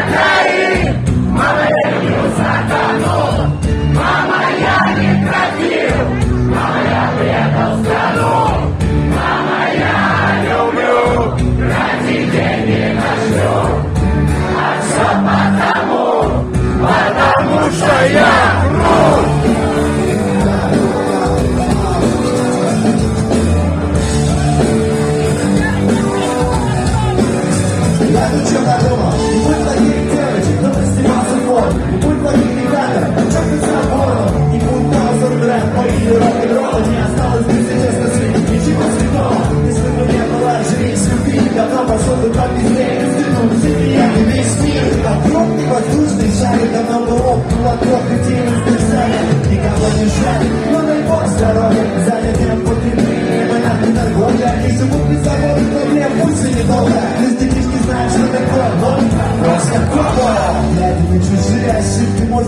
Attack! чем на дома Не но снимался фон Не будь плохих ребята, но чокнуться на горло Не будь на узор драйв, мои Не осталось без честности, ничего святого Если бы не было жизнь, любви, давно пошел бы по пизде Институт, сияние, весь мир Огромный воздушный шарик, давно бы лопнул от трех людей Никого не жаль, но дай бог здоровья L'aide me toujours est supprimée